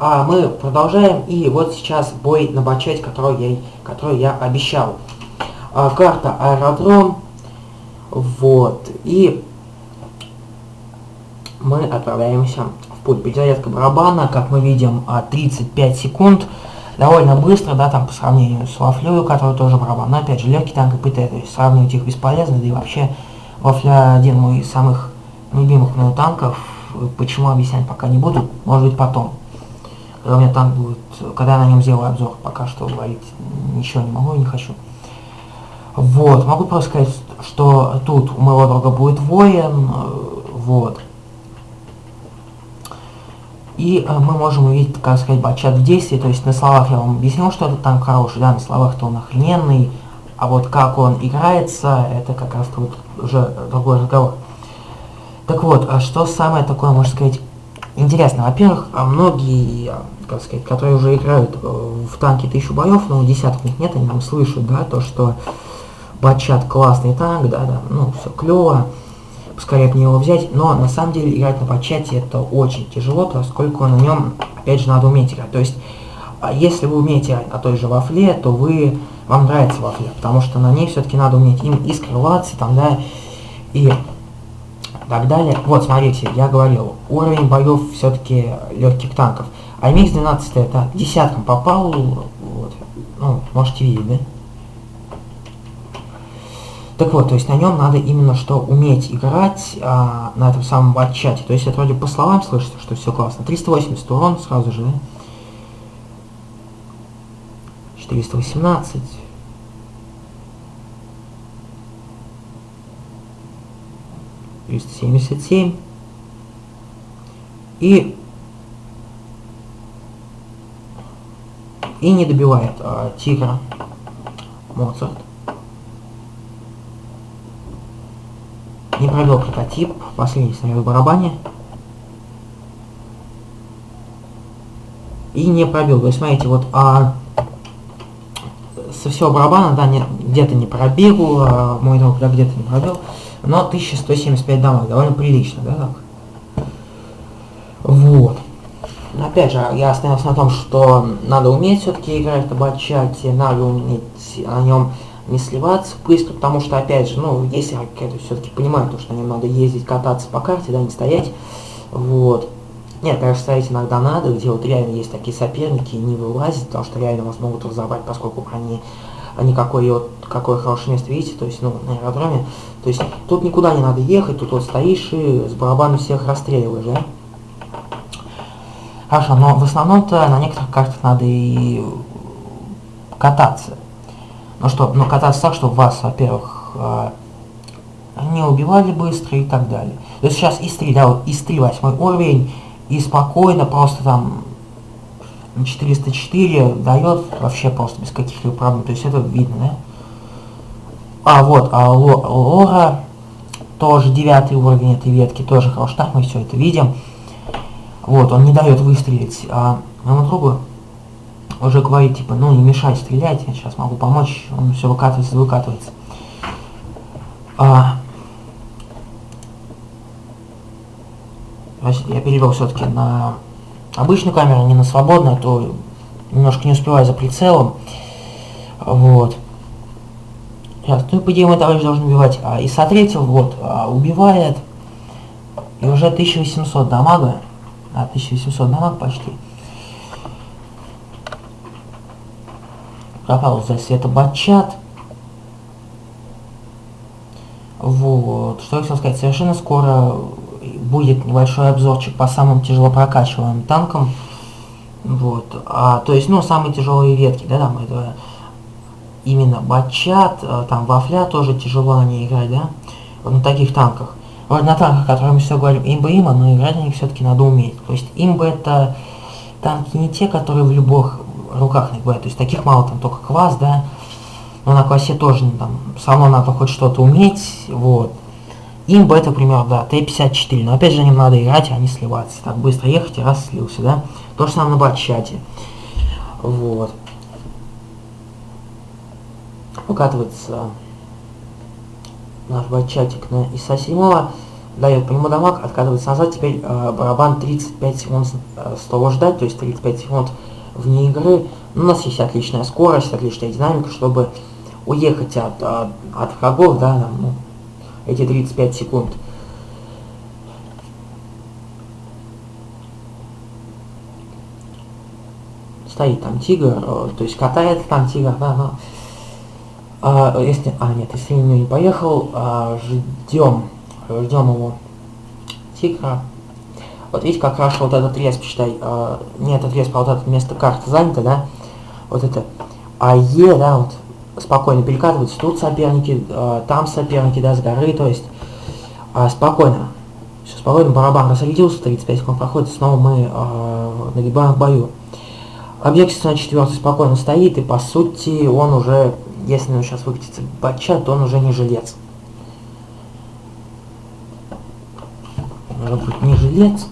а, мы продолжаем, и вот сейчас бой на бачете, который я, который я обещал. А, карта аэродром, вот, и мы отправляемся в путь. Перезарядка барабана, как мы видим, 35 секунд, довольно быстро, да, там по сравнению с Вафлю, который тоже барабан, но опять же легкий танк и ПТ, то есть сравнивать их бесполезно, да и вообще Вафля один мой из самых любимых мною танков, почему объяснять пока не буду, может быть потом. Когда у меня танк будет, когда я на нем сделаю обзор, пока что говорить ничего не могу и не хочу. Вот, могу просто сказать, что тут у моего друга будет воин, вот. И э, мы можем увидеть, как сказать, батчат в действии, то есть на словах я вам объяснил, что этот танк хороший, да, на словах-то он охрененный, а вот как он играется, это как раз вот уже другой разговор. Так вот, а что самое такое, можно сказать, интересное? Во-первых, а многие, как сказать, которые уже играют э, в танки тысячу боев, но десяток них нет, они нам слышат, да, то, что Батчат классный танк, да, да, ну, все клево скорее мне его взять, но на самом деле играть на подчате это очень тяжело, поскольку на нем, опять же, надо уметь играть. То есть, а если вы умеете играть на той же вафле, то вы, вам нравится вафля, потому что на ней все-таки надо уметь им и скрываться, там, да, и так далее. Вот, смотрите, я говорил, уровень боев все-таки легких танков. А МХ-12 это десятком попал, вот, ну, можете видеть, да? Так вот, то есть на нем надо именно что уметь играть а, на этом самом батчате. То есть это вроде по словам слышится, что все классно. 380 урон сразу же, да? 418. Триста семьдесят семь. И и не добивает а, тигра Моцарт. Не пробил прототип, последний снаряд в барабане. И не пробил. То есть, смотрите, вот а, со всего барабана, да, где-то не пробил, а, мой друг, да, где-то не пробил. Но 1175 дамаг, довольно прилично, да, так? Вот. Опять же, я остановился на том, что надо уметь все-таки играть на батчате, надо уметь на нем не сливаться быстро, потому что, опять же, ну, если какая-то все-таки понимаю, то, что на нем надо ездить, кататься по карте, да, не стоять, вот. Нет, конечно, стоять иногда надо, где вот реально есть такие соперники, не вылазить, потому что реально вас могут разобрать, поскольку они, они какое, вот, какое хорошее место видите, то есть, ну, на аэродроме, то есть, тут никуда не надо ехать, тут вот стоишь и с барабаном всех расстреливаешь, да? Хорошо, но в основном-то на некоторых картах надо и кататься. Ну что, ну кататься так, чтобы вас, во-первых, э, не убивали быстро и так далее. То есть сейчас ИС-3, да, вот ИС-3 восьмой уровень, и спокойно просто там 404 дает вообще просто без каких-либо проблем. То есть это видно, да? А, вот, а Лора, тоже девятый уровень этой ветки, тоже хорош. Так мы все это видим. Вот, он не дает выстрелить а, моему другу уже говорит, типа, ну не мешай стрелять, я сейчас могу помочь, он все выкатывается, выкатывается. А, я перевел все-таки на обычную камеру, не на свободную, а то немножко не успеваю за прицелом. Вот. Сейчас, ну и по идее мой товарищ должен убивать. А, и сотретил, вот, а, убивает. И уже 1800 дамага. А, 1800 дамаг почти. пропал за светобатчат. Вот, что я хотел сказать, совершенно скоро будет небольшой обзорчик по самым тяжело прокачиваемым танкам. Вот, а, то есть, ну, самые тяжелые ветки, да, там, это именно батчат, а, там, вафля тоже тяжело на ней играть, да, вот на таких танках. Вот на танках, о которых мы все говорим, имба има, но играть на них все-таки надо уметь. То есть, имба это танки не те, которые в любых руках не бывает. То есть таких мало, там только квас, да. Но на квасе тоже ну, там все равно надо хоть что-то уметь, вот. Имба это, пример, да, Т-54. Но опять же, не надо играть, а не сливаться. Так быстро ехать и раз слился, да. То же самое на батчате. Вот. Укатывается наш батчатик на ИСа 7. дает по нему дамаг, откатывается назад, теперь э, барабан 35 секунд э, с ждать, то есть 35 секунд вне игры. Ну, у нас есть отличная скорость, отличная динамика, чтобы уехать от, от, от врагов, да, ну, эти 35 секунд. Стоит там тигр, э, то есть катается там тигр, да, но... А, если, а, нет, если не поехал, а, ждем, ждем его тигра. Вот видите, как раз вот этот рез, почитай, а, не этот рез, а вот это место карты занято, да, вот это, а Е, да, вот, спокойно перекатываются, тут соперники, а, там соперники, да, с горы, то есть, а, спокойно, все спокойно, барабан разрядился, 35 секунд проходит, снова мы а, нагибаем в бою. Объект на четвертый спокойно стоит, и по сути он уже, если он сейчас выкатится батча, то он уже не жилец. Может быть не жилец?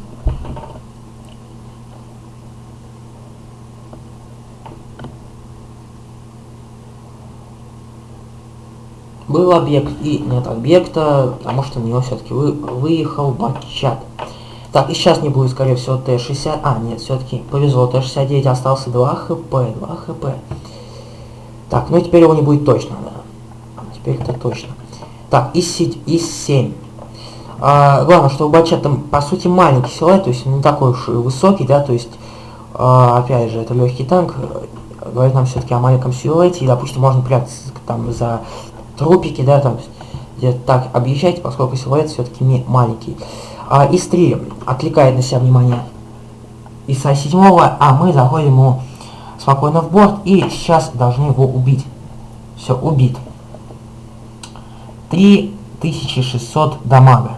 Был объект и нет объекта, потому что на него все-таки вы, выехал батчат. Так, и сейчас не будет, скорее всего, Т-60. А, нет, все-таки повезло. Т-69 остался 2 хп, 2 хп. Так, ну теперь его не будет точно, да. Теперь это точно. Так, ИС-7. А, главное, что у Бача там, по сути, маленький силуэт, то есть не такой уж высокий, да, то есть, а, опять же, это легкий танк, говорит нам все-таки о маленьком силуэте, и, допустим, можно прятаться там за трупики, да, там, так объезжать, поскольку силуэт все-таки не маленький. А, ИС-3 отвлекает на себя внимание ИСа-7, а мы заходим ему спокойно в борт и сейчас должны его убить. Все, убит. 3600 дамага.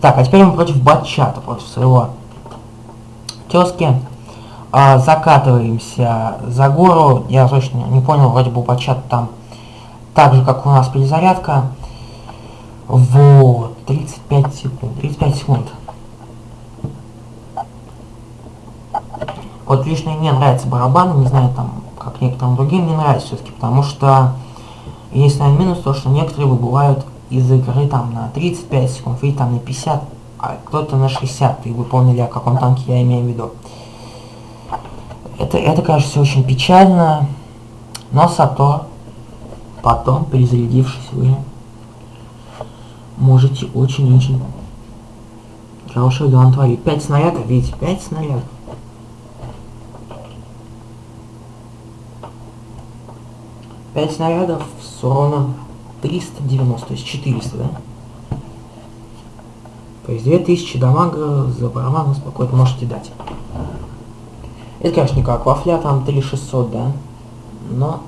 Так, а теперь мы против батчата, против своего тезки. А, закатываемся за гору. Я точно не понял, вроде бы батчат там так же, как у нас перезарядка. Вот, 35 секунд, 35 секунд. Вот лично мне нравится барабан, не знаю, там, как некоторым другим не нравится все-таки, потому что единственный минус то, что некоторые выбывают из игры там на 35 секунд, или там на 50, а кто-то на 60, и вы поняли, о каком танке я имею в виду. Это, это, конечно, все очень печально, но зато потом, перезарядившись, вы можете очень-очень хорошее дело творить. 5 снарядов, видите, 5 снарядов. Пять снарядов с уроном 390, то есть 400, да? То есть 2000 дамага за барабан спокойно можете дать. Это, конечно, не как вафля, там 3600, да? Но...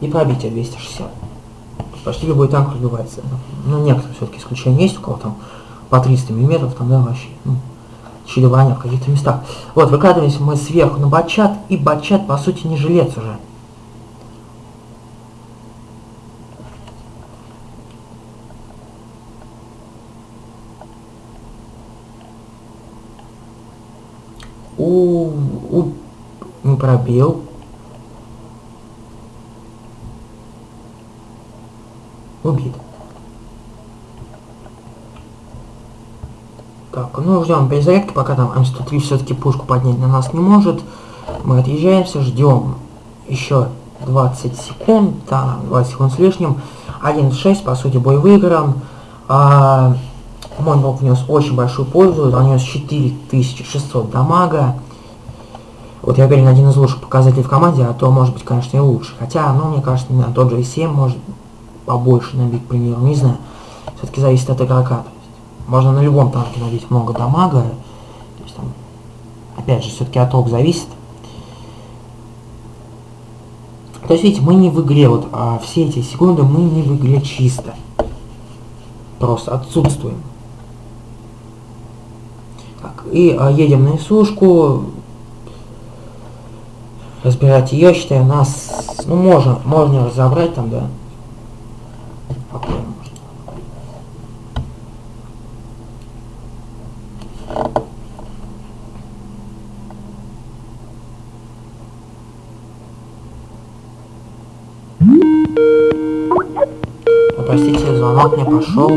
И пробитие 260 почти любой танк разбивается. Ну, некоторые все-таки исключения есть, у кого там по 300 миллиметров, там, да, вообще, ну, чередование в каких-то местах. Вот, выкладываемся мы сверху на батчат, и батчат, по сути, не жилец уже. У, у, не пробил, убит. Так, ну ждем перезарядки, пока там М103 все-таки пушку поднять на нас не может. Мы отъезжаемся, ждем еще 20 секунд, да, 20 секунд с лишним. 1.6, по сути, бой выигран. А, мой друг внес очень большую пользу, он внес 4600 дамага. Вот я говорю, один из лучших показателей в команде, а то может быть, конечно, и лучше. Хотя, ну, мне кажется, на тот же 7 может побольше набить, к примеру, не знаю. Все-таки зависит от игрока. То есть можно на любом танке набить много дамага. То есть, там, опять же, все-таки от рук зависит. То есть, видите, мы не в игре, вот а все эти секунды мы не в игре чисто. Просто отсутствуем. Так, и а, едем на Исушку. Разбирать ее, считаю, нас, ну, можно, можно разобрать там, да. Простите, звонок мне пошел.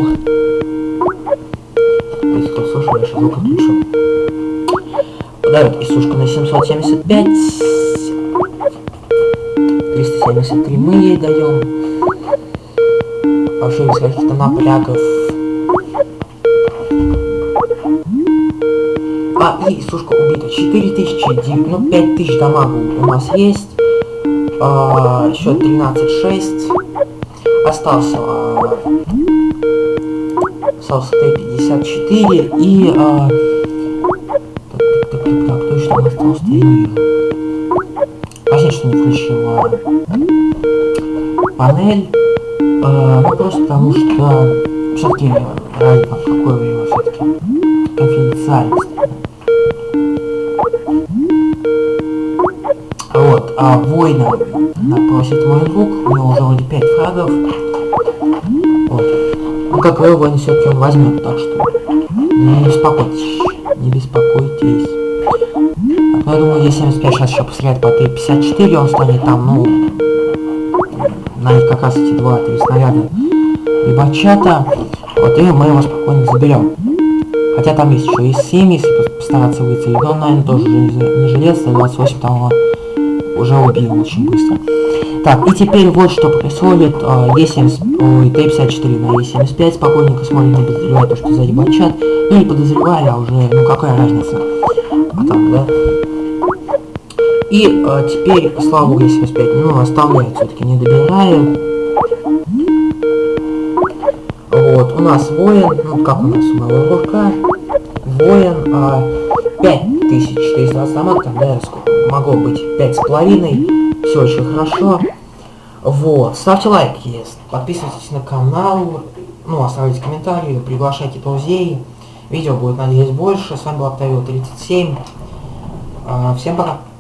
Если кто слышал, я звук отключу. Дает Исушка на 775. 373 мы ей даем. Вообще без каких-то напрягов. А, и Исушка убита. 4000, ну 5000 дамагу у нас есть. А, еще 13-6. Остался остался Т-54 и а, так, так, так, так, точно остался тренер. Простите, что не включил а, панель. А, ну просто потому что все-таки ради какое время все-таки конфиденциальность. А воина просит мой друг, у него уже вроде 5 фрагов. Вот. Ну как вы воин все-таки он возьмет, так что не беспокойтесь, не беспокойтесь. Так, ну я думаю, Е75 сейчас еще постреляет по Т-54, он станет там, ну, на них как раз эти два-три снаряда либо чата. Вот, и мы его спокойно заберем. Хотя там есть еще и 7, если постараться выйти. Он, наверное, тоже не, желез, 28 там уже убил очень быстро. Так, и теперь вот что происходит. Е70, ой, Т-54 на Е75 спокойненько смотрим, не подозревая то, что сзади бачат. Ну, не подозревая, а уже, ну, какая разница. А там, да? И а, теперь, слава богу, Е75, ну, оставляет все-таки, не добирает. Вот, у нас воин, ну, как у нас у моего рука, воин, а, 5420 дамаг, тогда могло быть 5,5, все очень хорошо. Вот, ставьте лайк, есть, подписывайтесь на канал, ну, оставляйте комментарии, приглашайте друзей. Видео будет, надеюсь, больше. С вами был Октавио 37. А, всем пока.